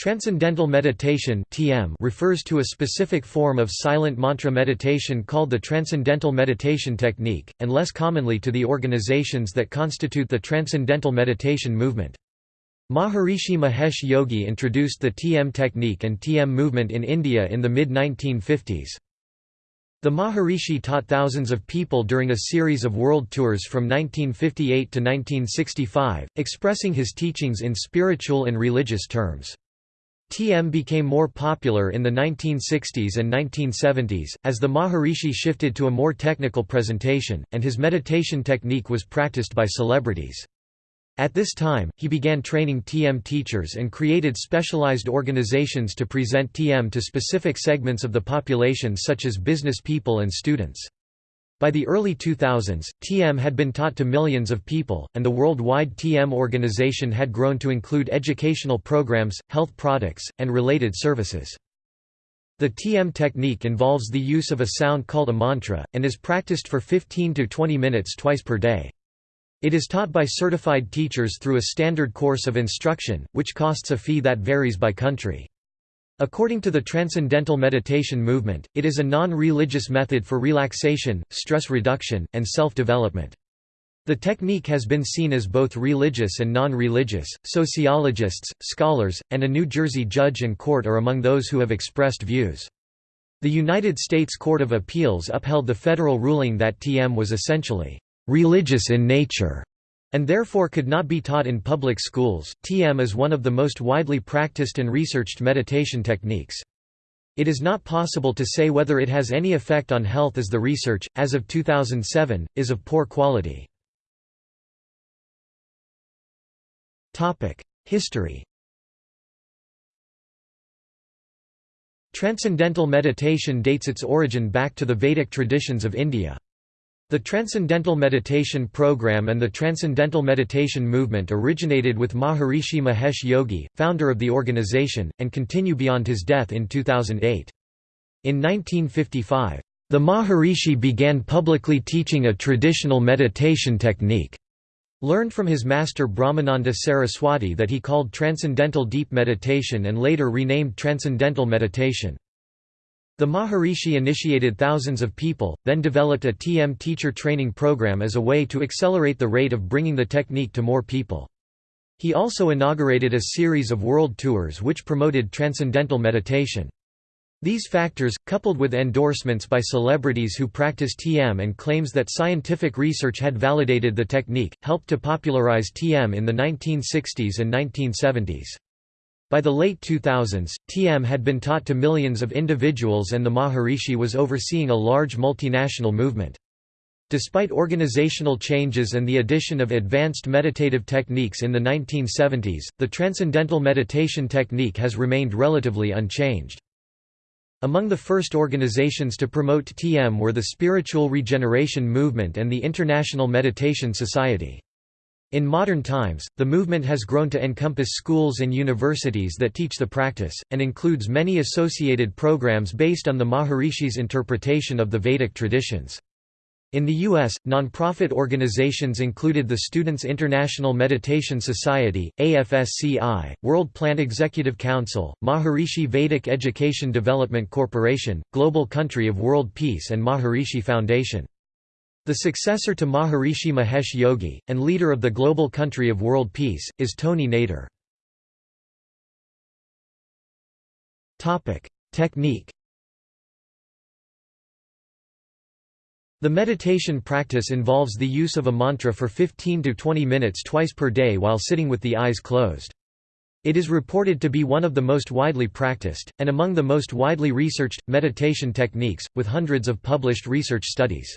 Transcendental meditation (TM) refers to a specific form of silent mantra meditation called the Transcendental Meditation Technique, and less commonly to the organizations that constitute the Transcendental Meditation movement. Maharishi Mahesh Yogi introduced the TM technique and TM movement in India in the mid-1950s. The Maharishi taught thousands of people during a series of world tours from 1958 to 1965, expressing his teachings in spiritual and religious terms. TM became more popular in the 1960s and 1970s, as the Maharishi shifted to a more technical presentation, and his meditation technique was practiced by celebrities. At this time, he began training TM teachers and created specialized organizations to present TM to specific segments of the population such as business people and students. By the early 2000s, TM had been taught to millions of people, and the worldwide TM organization had grown to include educational programs, health products, and related services. The TM technique involves the use of a sound called a mantra, and is practiced for 15 to 20 minutes twice per day. It is taught by certified teachers through a standard course of instruction, which costs a fee that varies by country. According to the Transcendental Meditation movement, it is a non-religious method for relaxation, stress reduction, and self-development. The technique has been seen as both religious and non-religious. Sociologists, scholars, and a New Jersey judge and court are among those who have expressed views. The United States Court of Appeals upheld the federal ruling that TM was essentially religious in nature and therefore could not be taught in public schools. TM is one of the most widely practiced and researched meditation techniques. It is not possible to say whether it has any effect on health as the research, as of 2007, is of poor quality. History Transcendental meditation dates its origin back to the Vedic traditions of India. The Transcendental Meditation Program and the Transcendental Meditation Movement originated with Maharishi Mahesh Yogi, founder of the organization, and continue beyond his death in 2008. In 1955, the Maharishi began publicly teaching a traditional meditation technique, learned from his master Brahmananda Saraswati that he called Transcendental Deep Meditation and later renamed Transcendental Meditation. The Maharishi initiated thousands of people, then developed a TM teacher training program as a way to accelerate the rate of bringing the technique to more people. He also inaugurated a series of world tours which promoted transcendental meditation. These factors, coupled with endorsements by celebrities who practice TM and claims that scientific research had validated the technique, helped to popularize TM in the 1960s and 1970s. By the late 2000s, TM had been taught to millions of individuals and the Maharishi was overseeing a large multinational movement. Despite organizational changes and the addition of advanced meditative techniques in the 1970s, the transcendental meditation technique has remained relatively unchanged. Among the first organizations to promote TM were the Spiritual Regeneration Movement and the International Meditation Society. In modern times, the movement has grown to encompass schools and universities that teach the practice, and includes many associated programs based on the Maharishi's interpretation of the Vedic traditions. In the U.S., nonprofit organizations included the Students International Meditation Society, AFSCI, World Plan Executive Council, Maharishi Vedic Education Development Corporation, Global Country of World Peace and Maharishi Foundation. The successor to Maharishi Mahesh Yogi, and leader of the global country of world peace, is Tony Nader. Technique The meditation practice involves the use of a mantra for 15 to 20 minutes twice per day while sitting with the eyes closed. It is reported to be one of the most widely practiced, and among the most widely researched, meditation techniques, with hundreds of published research studies.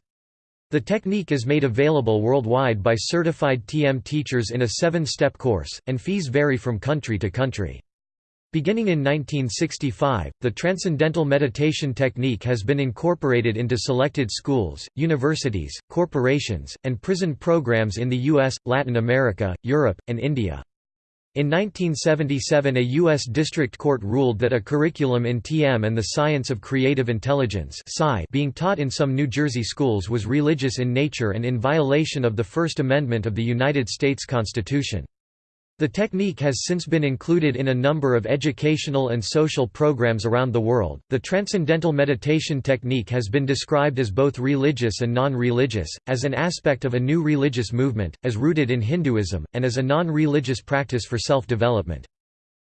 The technique is made available worldwide by certified TM teachers in a seven-step course, and fees vary from country to country. Beginning in 1965, the Transcendental Meditation technique has been incorporated into selected schools, universities, corporations, and prison programs in the US, Latin America, Europe, and India. In 1977 a U.S. District Court ruled that a curriculum in TM and the Science of Creative Intelligence being taught in some New Jersey schools was religious in nature and in violation of the First Amendment of the United States Constitution. The technique has since been included in a number of educational and social programs around the world. The transcendental meditation technique has been described as both religious and non religious, as an aspect of a new religious movement, as rooted in Hinduism, and as a non religious practice for self development.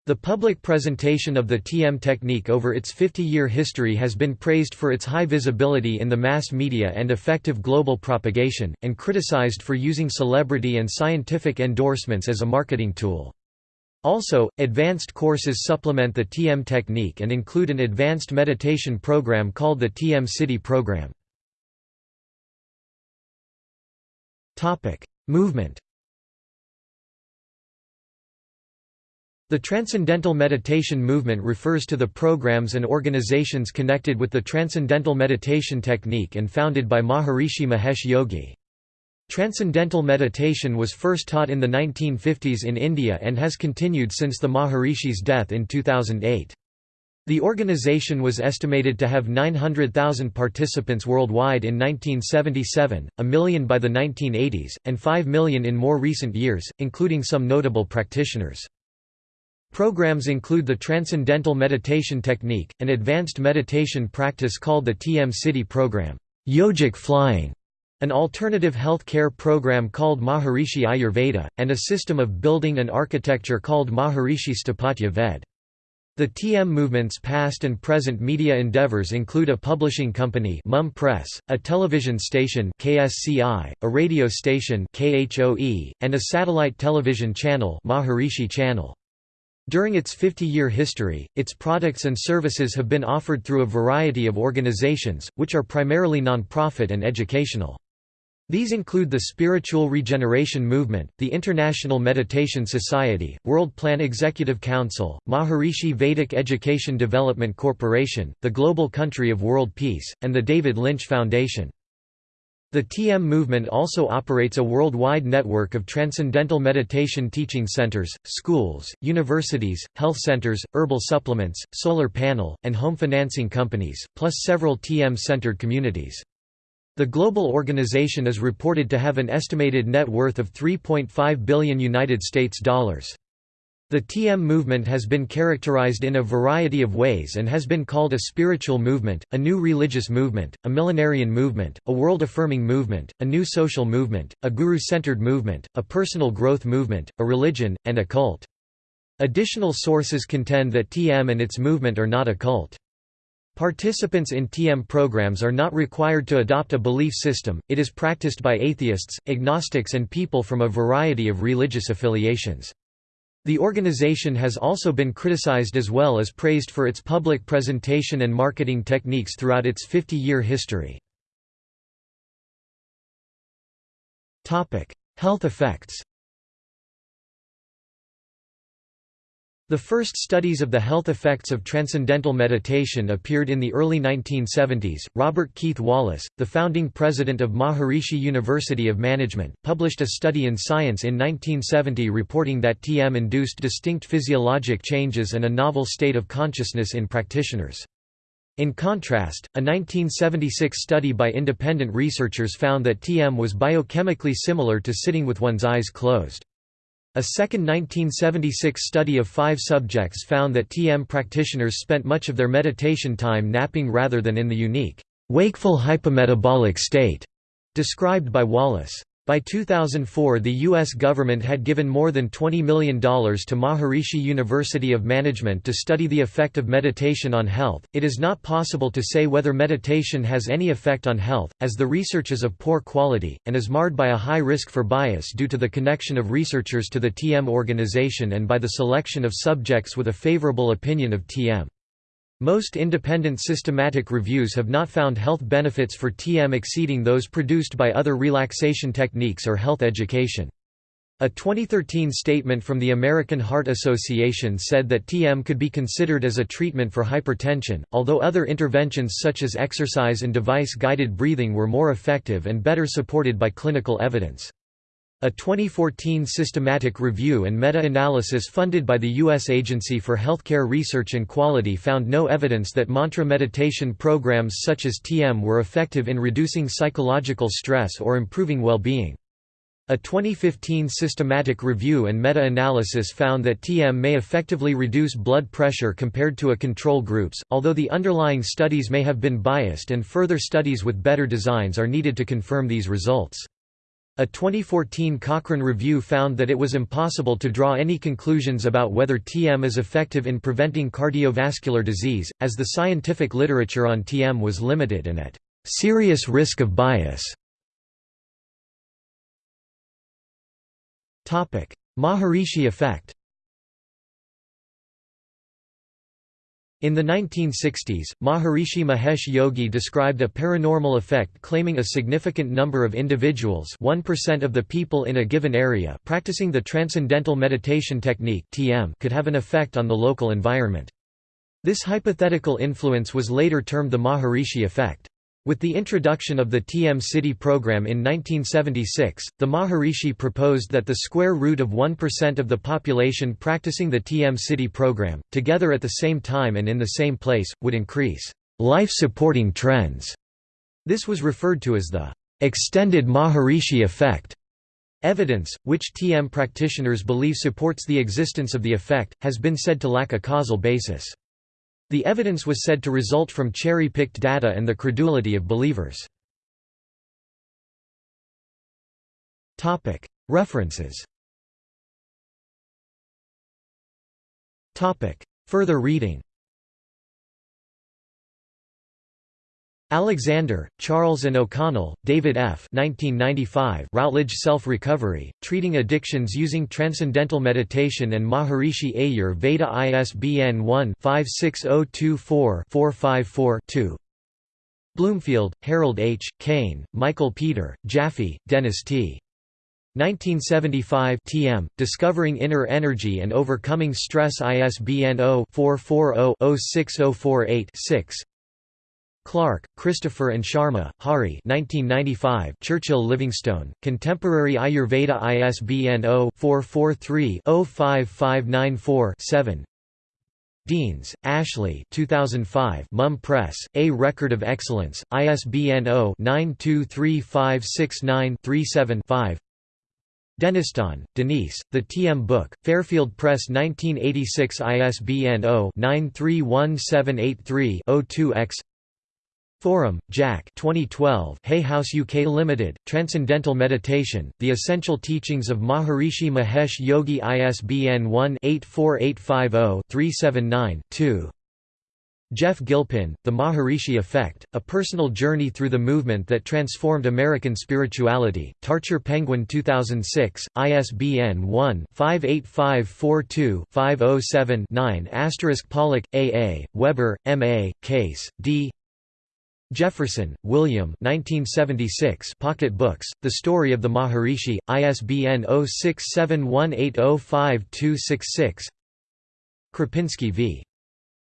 The public presentation of the TM technique over its 50-year history has been praised for its high visibility in the mass media and effective global propagation, and criticized for using celebrity and scientific endorsements as a marketing tool. Also, advanced courses supplement the TM technique and include an advanced meditation program called the TM-Sidhi program. Movement The Transcendental Meditation movement refers to the programs and organizations connected with the Transcendental Meditation technique and founded by Maharishi Mahesh Yogi. Transcendental meditation was first taught in the 1950s in India and has continued since the Maharishi's death in 2008. The organization was estimated to have 900,000 participants worldwide in 1977, a million by the 1980s, and 5 million in more recent years, including some notable practitioners. Programs include the Transcendental Meditation Technique, an advanced meditation practice called the TM-Sidhi program, yogic flying, an alternative health care program called Maharishi Ayurveda, and a system of building and architecture called Maharishi Sthapatya Ved. The TM movement's past and present media endeavors include a publishing company Mum Press, a television station KSCI, a radio station KHOE, and a satellite television channel Maharishi Channel. During its 50-year history, its products and services have been offered through a variety of organizations, which are primarily non-profit and educational. These include the Spiritual Regeneration Movement, the International Meditation Society, World Plan Executive Council, Maharishi Vedic Education Development Corporation, the Global Country of World Peace, and the David Lynch Foundation. The TM movement also operates a worldwide network of transcendental meditation teaching centers, schools, universities, health centers, herbal supplements, solar panel, and home financing companies, plus several TM-centered communities. The global organization is reported to have an estimated net worth of 3.5 billion United States dollars. The TM movement has been characterized in a variety of ways and has been called a spiritual movement, a new religious movement, a millenarian movement, a world-affirming movement, a new social movement, a guru-centered movement, a personal growth movement, a religion, and a cult. Additional sources contend that TM and its movement are not a cult. Participants in TM programs are not required to adopt a belief system, it is practiced by atheists, agnostics and people from a variety of religious affiliations. The organization has also been criticized as well as praised for its public presentation and marketing techniques throughout its 50-year history. Health effects The first studies of the health effects of transcendental meditation appeared in the early 1970s. Robert Keith Wallace, the founding president of Maharishi University of Management, published a study in Science in 1970 reporting that TM induced distinct physiologic changes and a novel state of consciousness in practitioners. In contrast, a 1976 study by independent researchers found that TM was biochemically similar to sitting with one's eyes closed. A second 1976 study of five subjects found that TM practitioners spent much of their meditation time napping rather than in the unique, wakeful hypometabolic state described by Wallace. By 2004 the U.S. government had given more than $20 million to Maharishi University of Management to study the effect of meditation on health. It is not possible to say whether meditation has any effect on health, as the research is of poor quality, and is marred by a high risk for bias due to the connection of researchers to the TM organization and by the selection of subjects with a favorable opinion of TM. Most independent systematic reviews have not found health benefits for TM exceeding those produced by other relaxation techniques or health education. A 2013 statement from the American Heart Association said that TM could be considered as a treatment for hypertension, although other interventions such as exercise and device-guided breathing were more effective and better supported by clinical evidence. A 2014 systematic review and meta-analysis funded by the U.S. Agency for Healthcare Research and Quality found no evidence that mantra meditation programs such as TM were effective in reducing psychological stress or improving well-being. A 2015 systematic review and meta-analysis found that TM may effectively reduce blood pressure compared to a control groups, although the underlying studies may have been biased and further studies with better designs are needed to confirm these results. A 2014 Cochrane review found that it was impossible to draw any conclusions about whether TM is effective in preventing cardiovascular disease, as the scientific literature on TM was limited and at serious risk of bias. Maharishi effect In the 1960s, Maharishi Mahesh Yogi described a paranormal effect claiming a significant number of individuals 1% of the people in a given area practicing the Transcendental Meditation Technique could have an effect on the local environment. This hypothetical influence was later termed the Maharishi effect. With the introduction of the TM-Sidhi program in 1976, the Maharishi proposed that the square root of 1% of the population practicing the TM-Sidhi program, together at the same time and in the same place, would increase life-supporting trends. This was referred to as the extended Maharishi effect. Evidence, which TM practitioners believe supports the existence of the effect, has been said to lack a causal basis. The evidence was said to result from cherry-picked data and the credulity of believers. References. Further reading Alexander, Charles and O'Connell, David F. 1995 Routledge Self-Recovery, Treating Addictions Using Transcendental Meditation and Maharishi Ayur Veda ISBN 1-56024-454-2 Bloomfield, Harold H., Cain, Michael Peter, Jaffe, Dennis T. 1975 TM, Discovering Inner Energy and Overcoming Stress ISBN 0-440-06048-6 Clark, Christopher and Sharma, Hari 1995 Churchill Livingstone, Contemporary Ayurveda ISBN 0-443-05594-7 Deans, Ashley 2005 Mum Press, A Record of Excellence, ISBN 0-923569-37-5 Denniston, Denise, The TM Book, Fairfield Press 1986 ISBN 0-931783-02-X Forem, Jack 2012 Hay House UK Limited, Transcendental Meditation, The Essential Teachings of Maharishi Mahesh Yogi ISBN 1-84850-379-2 Geoff Gilpin, The Maharishi Effect, A Personal Journey Through the Movement That Transformed American Spirituality, Tarcher Penguin 2006, ISBN 1-58542-507-9 Pollock, A. A., Weber, M. A., Case, D. Jefferson, William 1976 Pocket Books, The Story of the Maharishi, ISBN 0671805266 Kropinski v.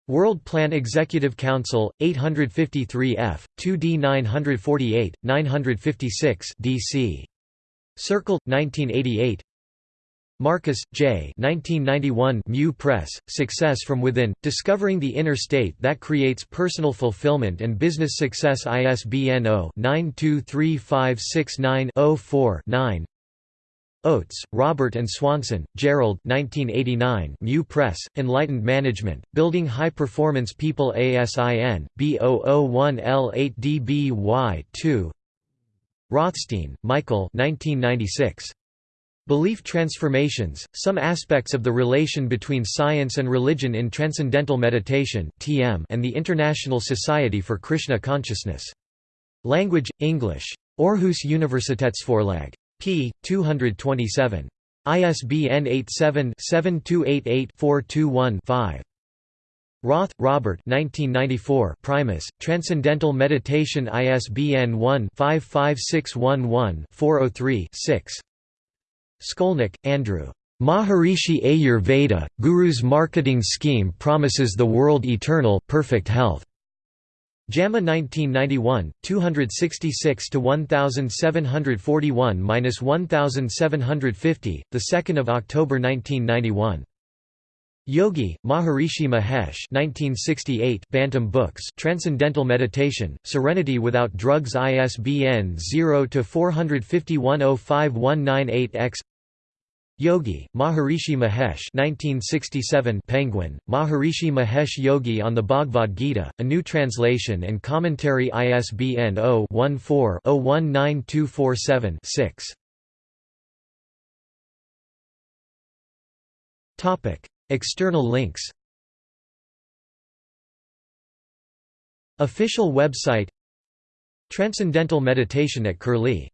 World Plan Executive Council, 853 f. 2d 948, 956 DC. Circle, 1988 Marcus, J. 1991 Mew Press, Success from Within, Discovering the Inner State That Creates Personal Fulfillment and Business Success ISBN 0-923569-04-9 Oates, Robert and Swanson, Gerald 1989 Mew Press, Enlightened Management, Building High-Performance People ASIN, B001L8DBY2 Rothstein, Michael 1996. Belief Transformations, Some Aspects of the Relation Between Science and Religion in Transcendental Meditation and the International Society for Krishna Consciousness. Language, English. Aarhus Universitetsforlag. p. 227. ISBN 87-7288-421-5. Roth, Robert 1994 Primus, Transcendental Meditation ISBN 1-55611-403-6. Skolnick, Andrew. Maharishi Ayurveda, Guru's marketing scheme promises the world eternal, perfect health. JAMA 1991, 266 to 1741-1750, the 2nd of October 1991. Yogi, Maharishi Mahesh 1968 Bantam Books Transcendental Meditation, Serenity Without Drugs ISBN 0-451-05198-X Yogi, Maharishi Mahesh 1967 Penguin, Maharishi Mahesh Yogi on the Bhagavad Gita, a new translation and commentary ISBN 0-14-019247-6 External links. Official website. Transcendental Meditation at Curlie